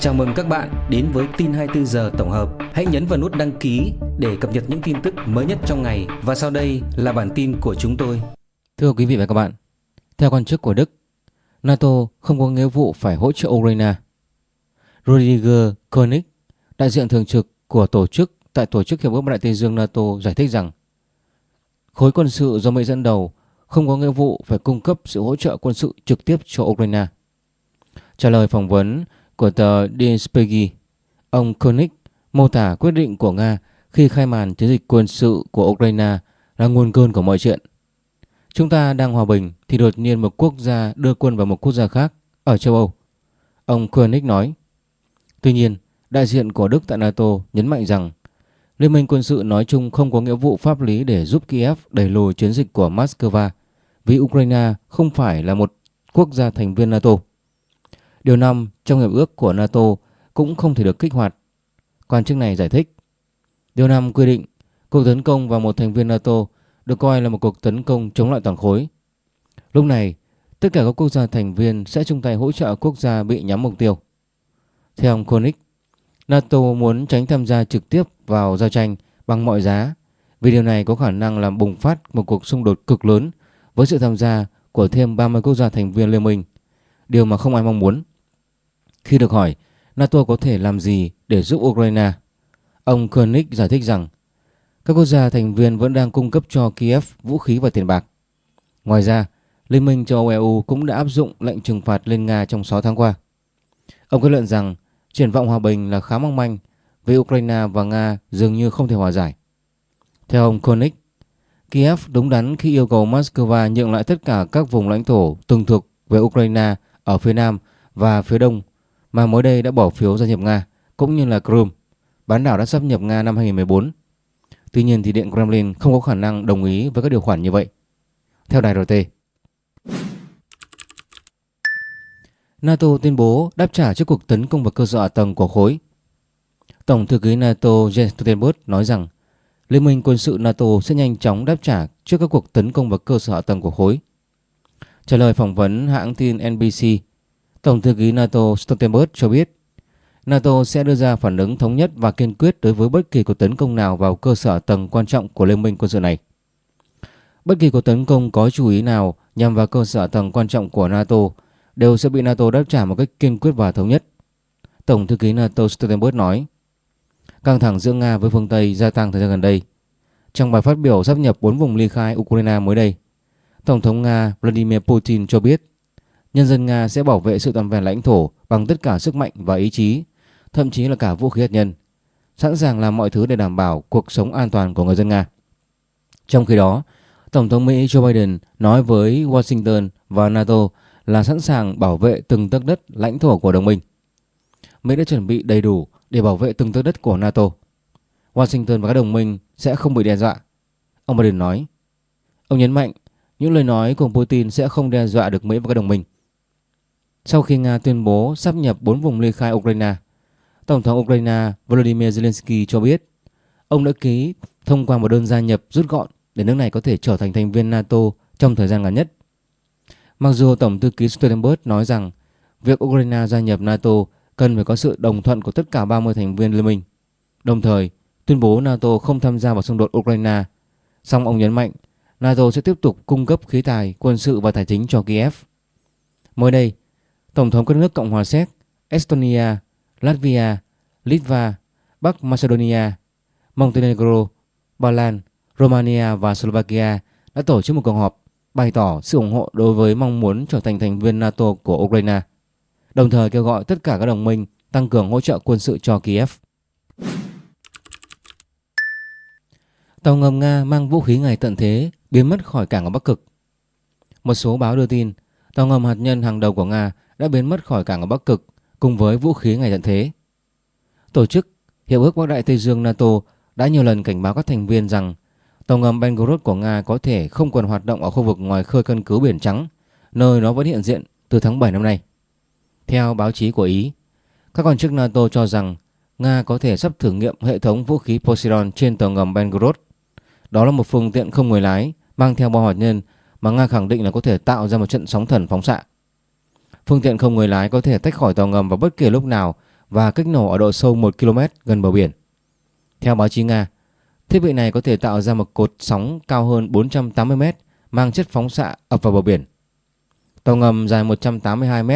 Chào mừng các bạn đến với tin 24 giờ tổng hợp. Hãy nhấn vào nút đăng ký để cập nhật những tin tức mới nhất trong ngày và sau đây là bản tin của chúng tôi. Thưa quý vị và các bạn, theo quan chức của Đức, NATO không có nghĩa vụ phải hỗ trợ Ukraine. Rudiger Koenig, đại diện thường trực của tổ chức tại Tổ chức Hiệp ước Bắc Đại Tây Dương NATO giải thích rằng khối quân sự do Mỹ dẫn đầu không có nghĩa vụ phải cung cấp sự hỗ trợ quân sự trực tiếp cho Ukraine. Trả lời phỏng vấn của tờ Die Spiegel, ông Koenig mô tả quyết định của Nga khi khai màn chiến dịch quân sự của Ukraine là nguồn cơn của mọi chuyện. Chúng ta đang hòa bình thì đột nhiên một quốc gia đưa quân vào một quốc gia khác ở châu Âu. Ông Koenig nói. Tuy nhiên, đại diện của Đức tại NATO nhấn mạnh rằng Liên minh quân sự nói chung không có nghĩa vụ pháp lý để giúp Kiev đẩy lùi chiến dịch của Moscow vì Ukraine không phải là một quốc gia thành viên NATO. Điều 5 trong hiệp ước của NATO cũng không thể được kích hoạt. Quan chức này giải thích. Điều 5 quy định cuộc tấn công vào một thành viên NATO được coi là một cuộc tấn công chống lại toàn khối. Lúc này, tất cả các quốc gia thành viên sẽ chung tay hỗ trợ quốc gia bị nhắm mục tiêu. Theo ông Koenig, NATO muốn tránh tham gia trực tiếp vào giao tranh bằng mọi giá vì điều này có khả năng làm bùng phát một cuộc xung đột cực lớn với sự tham gia của thêm 30 quốc gia thành viên liên minh, điều mà không ai mong muốn. Khi được hỏi NATO có thể làm gì để giúp Ukraine, ông Koenig giải thích rằng các quốc gia thành viên vẫn đang cung cấp cho Kiev vũ khí và tiền bạc. Ngoài ra, Liên minh châu Âu EU cũng đã áp dụng lệnh trừng phạt lên Nga trong 6 tháng qua. Ông kết luận rằng triển vọng hòa bình là khá mong manh vì Ukraine và Nga dường như không thể hòa giải. Theo ông Koenig, Kiev đúng đắn khi yêu cầu Moscow nhượng lại tất cả các vùng lãnh thổ từng thuộc về Ukraine ở phía Nam và phía Đông mà mới đây đã bỏ phiếu gia nhập Nga, cũng như là Crimea, bán đảo đã sắp nhập Nga năm 2014. Tuy nhiên thì Điện Kremlin không có khả năng đồng ý với các điều khoản như vậy. Theo đài RT, NATO tuyên bố đáp trả trước cuộc tấn công vào cơ sở hạ tầng của khối. Tổng thư ký NATO Jens Stoltenberg nói rằng Liên minh quân sự NATO sẽ nhanh chóng đáp trả trước các cuộc tấn công vào cơ sở hạ tầng của khối. Trả lời phỏng vấn hãng tin NBC, Tổng thư ký NATO Stoltenberg cho biết NATO sẽ đưa ra phản ứng thống nhất và kiên quyết đối với bất kỳ cuộc tấn công nào vào cơ sở tầng quan trọng của liên minh quân sự này. Bất kỳ cuộc tấn công có chú ý nào nhằm vào cơ sở tầng quan trọng của NATO đều sẽ bị NATO đáp trả một cách kiên quyết và thống nhất. Tổng thư ký NATO Stoltenberg nói, căng thẳng giữa Nga với phương Tây gia tăng thời gian gần đây. Trong bài phát biểu sắp nhập 4 vùng ly khai Ukraine mới đây, Tổng thống Nga Vladimir Putin cho biết nhân dân Nga sẽ bảo vệ sự toàn vẹn lãnh thổ bằng tất cả sức mạnh và ý chí, thậm chí là cả vũ khí hạt nhân, sẵn sàng làm mọi thứ để đảm bảo cuộc sống an toàn của người dân Nga. Trong khi đó, Tổng thống Mỹ Joe Biden nói với Washington và NATO là sẵn sàng bảo vệ từng tấc đất lãnh thổ của đồng minh. Mỹ đã chuẩn bị đầy đủ để bảo vệ từng tấc đất của NATO. Washington và các đồng minh sẽ không bị đe dọa. Ông Biden nói. Ông nhấn mạnh những lời nói của Putin sẽ không đe dọa được Mỹ và các đồng minh. Sau khi Nga tuyên bố sắp nhập 4 vùng ly khai Ukraine, Tổng thống Ukraine Volodymyr Zelensky cho biết ông đã ký thông qua một đơn gia nhập rút gọn để nước này có thể trở thành thành viên NATO trong thời gian ngắn nhất. Mặc dù Tổng thư ký Stoltenberg nói rằng việc Ukraine gia nhập NATO cần phải có sự đồng thuận của tất cả 30 thành viên liên minh, đồng thời tuyên bố NATO không tham gia vào xung đột Ukraine, song ông nhấn mạnh NATO sẽ tiếp tục cung cấp khí tài, quân sự và tài chính cho Kiev. Mới đây, Tổng thống các nước Cộng hòa Séc, Estonia, Latvia, Litva, Bắc Macedonia, Montenegro, Ba Lan, Romania và Slovakia đã tổ chức một cuộc họp bày tỏ sự ủng hộ đối với mong muốn trở thành thành viên NATO của Ukraine, đồng thời kêu gọi tất cả các đồng minh tăng cường hỗ trợ quân sự cho Kiev. Tàu ngầm Nga mang vũ khí ngày tận thế biến mất khỏi cảng ở Bắc Cực. Một số báo đưa tin tàu ngầm hạt nhân hàng đầu của Nga đã biến mất khỏi cảng ở Bắc Cực cùng với vũ khí ngày tận thế. Tổ chức Hiệp ước Bắc Đại Tây Dương NATO đã nhiều lần cảnh báo các thành viên rằng tàu ngầm Belgorod của Nga có thể không còn hoạt động ở khu vực ngoài khơi căn cứ Biển Trắng, nơi nó vẫn hiện diện từ tháng 7 năm nay. Theo báo chí của Ý, các quan chức NATO cho rằng Nga có thể sắp thử nghiệm hệ thống vũ khí Poseidon trên tàu ngầm Belgorod. Đó là một phương tiện không người lái mang theo bom hạt nhân mà Nga khẳng định là có thể tạo ra một trận sóng thần phóng xạ. Phương tiện không người lái có thể tách khỏi tàu ngầm vào bất kỳ lúc nào và kích nổ ở độ sâu 1 km gần bờ biển. Theo báo chí Nga, thiết bị này có thể tạo ra một cột sóng cao hơn 480 m mang chất phóng xạ ập vào bờ biển. Tàu ngầm dài 182 m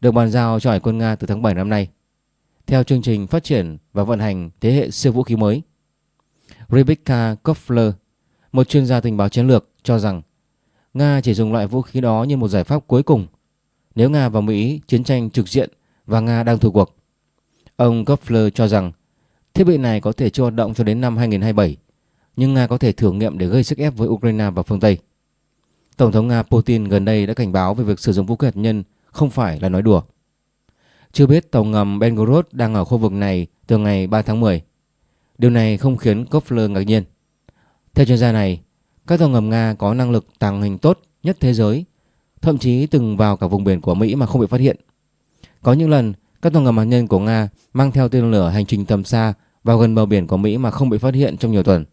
được bàn giao cho Hải quân Nga từ tháng 7 năm nay, theo chương trình phát triển và vận hành thế hệ siêu vũ khí mới. Rebecca Koffler, một chuyên gia tình báo chiến lược, cho rằng Nga chỉ dùng loại vũ khí đó như một giải pháp cuối cùng nếu Nga và Mỹ chiến tranh trực diện và Nga đang thua cuộc. Ông Koffler cho rằng thiết bị này có thể chưa hoạt động cho đến năm 2027, nhưng Nga có thể thử nghiệm để gây sức ép với Ukraine và phương Tây. Tổng thống Nga Putin gần đây đã cảnh báo về việc sử dụng vũ khí hạt nhân không phải là nói đùa. Chưa biết tàu ngầm Belgorod đang ở khu vực này từ ngày 3 tháng 10. Điều này không khiến Koffler ngạc nhiên. Theo chuyên gia này, các tàu ngầm Nga có năng lực tàng hình tốt nhất thế giới, thậm chí từng vào cả vùng biển của Mỹ mà không bị phát hiện. Có những lần các tàu ngầm hạt nhân của Nga mang theo tên lửa hành trình tầm xa vào gần bờ biển của Mỹ mà không bị phát hiện trong nhiều tuần.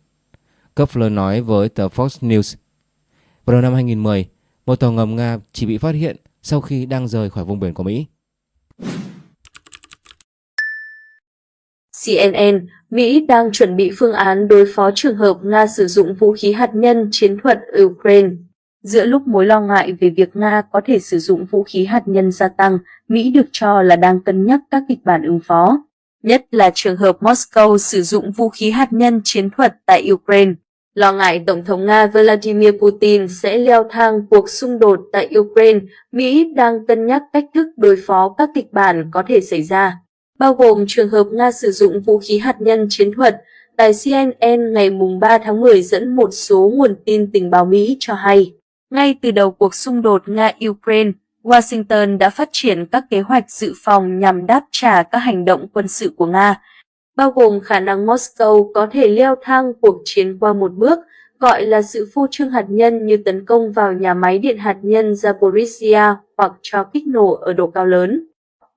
Kepler nói với tờ Fox News. Vào đầu năm 2010, một tàu ngầm Nga chỉ bị phát hiện sau khi đang rời khỏi vùng biển của Mỹ. CNN, Mỹ đang chuẩn bị phương án đối phó trường hợp Nga sử dụng vũ khí hạt nhân chiến thuật Ukraine. Giữa lúc mối lo ngại về việc Nga có thể sử dụng vũ khí hạt nhân gia tăng, Mỹ được cho là đang cân nhắc các kịch bản ứng phó, nhất là trường hợp Moscow sử dụng vũ khí hạt nhân chiến thuật tại Ukraine. Lo ngại Tổng thống Nga Vladimir Putin sẽ leo thang cuộc xung đột tại Ukraine, Mỹ đang cân nhắc cách thức đối phó các kịch bản có thể xảy ra, bao gồm trường hợp Nga sử dụng vũ khí hạt nhân chiến thuật. Đài CNN ngày 3 tháng 10 dẫn một số nguồn tin tình báo Mỹ cho hay. Ngay từ đầu cuộc xung đột Nga-Ukraine, Washington đã phát triển các kế hoạch dự phòng nhằm đáp trả các hành động quân sự của Nga, bao gồm khả năng Moscow có thể leo thang cuộc chiến qua một bước, gọi là sự phô trương hạt nhân như tấn công vào nhà máy điện hạt nhân Zaporizhia hoặc cho kích nổ ở độ cao lớn,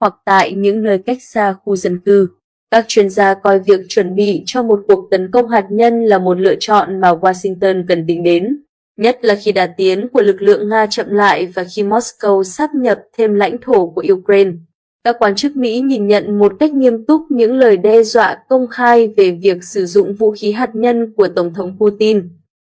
hoặc tại những nơi cách xa khu dân cư. Các chuyên gia coi việc chuẩn bị cho một cuộc tấn công hạt nhân là một lựa chọn mà Washington cần tính đến nhất là khi đà tiến của lực lượng Nga chậm lại và khi Moscow sắp nhập thêm lãnh thổ của Ukraine. Các quan chức Mỹ nhìn nhận một cách nghiêm túc những lời đe dọa công khai về việc sử dụng vũ khí hạt nhân của Tổng thống Putin.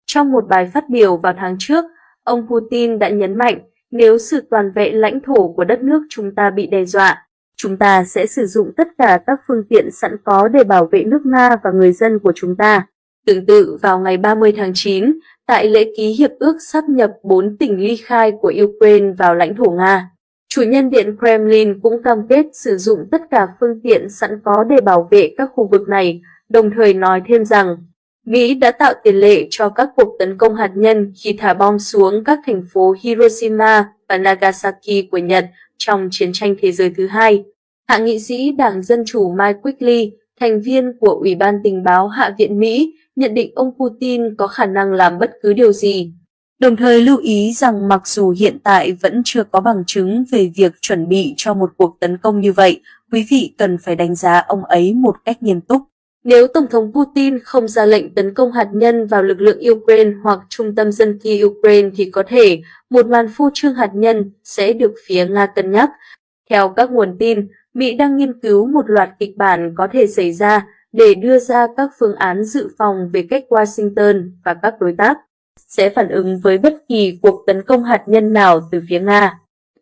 Trong một bài phát biểu vào tháng trước, ông Putin đã nhấn mạnh nếu sự toàn vẹn lãnh thổ của đất nước chúng ta bị đe dọa, chúng ta sẽ sử dụng tất cả các phương tiện sẵn có để bảo vệ nước Nga và người dân của chúng ta. Tương tự vào ngày 30 tháng 9, tại lễ ký hiệp ước sắp nhập bốn tỉnh ly khai của Ukraine vào lãnh thổ Nga. Chủ nhân Điện Kremlin cũng cam kết sử dụng tất cả phương tiện sẵn có để bảo vệ các khu vực này, đồng thời nói thêm rằng Mỹ đã tạo tiền lệ cho các cuộc tấn công hạt nhân khi thả bom xuống các thành phố Hiroshima và Nagasaki của Nhật trong chiến tranh thế giới thứ hai. Hạ nghị sĩ Đảng Dân Chủ Mike Quigley, thành viên của Ủy ban tình báo Hạ viện Mỹ, nhận định ông Putin có khả năng làm bất cứ điều gì. Đồng thời lưu ý rằng mặc dù hiện tại vẫn chưa có bằng chứng về việc chuẩn bị cho một cuộc tấn công như vậy, quý vị cần phải đánh giá ông ấy một cách nghiêm túc. Nếu Tổng thống Putin không ra lệnh tấn công hạt nhân vào lực lượng Ukraine hoặc trung tâm dân cư Ukraine thì có thể một màn phô trương hạt nhân sẽ được phía Nga cân nhắc. Theo các nguồn tin, Mỹ đang nghiên cứu một loạt kịch bản có thể xảy ra để đưa ra các phương án dự phòng về cách Washington và các đối tác sẽ phản ứng với bất kỳ cuộc tấn công hạt nhân nào từ phía Nga.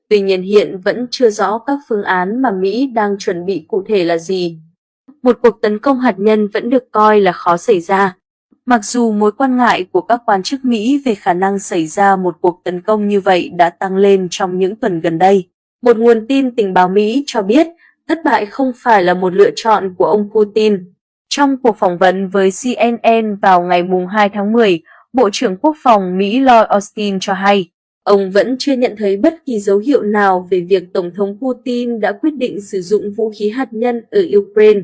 Tuy nhiên hiện vẫn chưa rõ các phương án mà Mỹ đang chuẩn bị cụ thể là gì. Một cuộc tấn công hạt nhân vẫn được coi là khó xảy ra. Mặc dù mối quan ngại của các quan chức Mỹ về khả năng xảy ra một cuộc tấn công như vậy đã tăng lên trong những tuần gần đây, một nguồn tin tình báo Mỹ cho biết thất bại không phải là một lựa chọn của ông Putin trong cuộc phỏng vấn với CNN vào ngày 2 tháng 10, Bộ trưởng Quốc phòng Mỹ Lloyd Austin cho hay, ông vẫn chưa nhận thấy bất kỳ dấu hiệu nào về việc Tổng thống Putin đã quyết định sử dụng vũ khí hạt nhân ở Ukraine.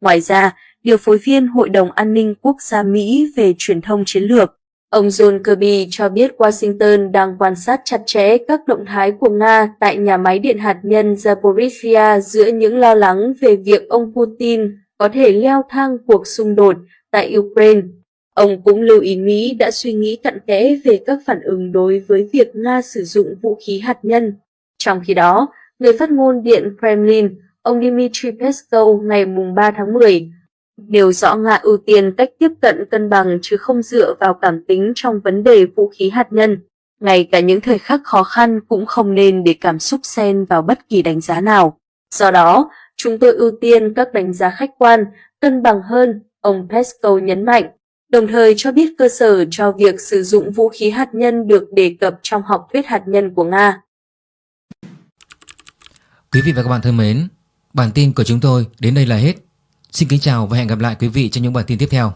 Ngoài ra, điều phối viên Hội đồng An ninh Quốc gia Mỹ về truyền thông chiến lược, ông John Kirby cho biết Washington đang quan sát chặt chẽ các động thái của Nga tại nhà máy điện hạt nhân Zaporizhia giữa những lo lắng về việc ông Putin có thể leo thang cuộc xung đột tại Ukraine. Ông cũng lưu ý Mỹ đã suy nghĩ cặn kẽ về các phản ứng đối với việc Nga sử dụng vũ khí hạt nhân. Trong khi đó, người phát ngôn Điện Kremlin, ông Dmitry Peskov ngày 3 tháng 10 nêu rõ Nga ưu tiên cách tiếp cận cân bằng chứ không dựa vào cảm tính trong vấn đề vũ khí hạt nhân. Ngay cả những thời khắc khó khăn cũng không nên để cảm xúc xen vào bất kỳ đánh giá nào. Do đó, chúng tôi ưu tiên các đánh giá khách quan, cân bằng hơn, ông Peskov nhấn mạnh, đồng thời cho biết cơ sở cho việc sử dụng vũ khí hạt nhân được đề cập trong học thuyết hạt nhân của Nga. Quý vị và các bạn thân mến, bản tin của chúng tôi đến đây là hết. Xin kính chào và hẹn gặp lại quý vị trong những bản tin tiếp theo.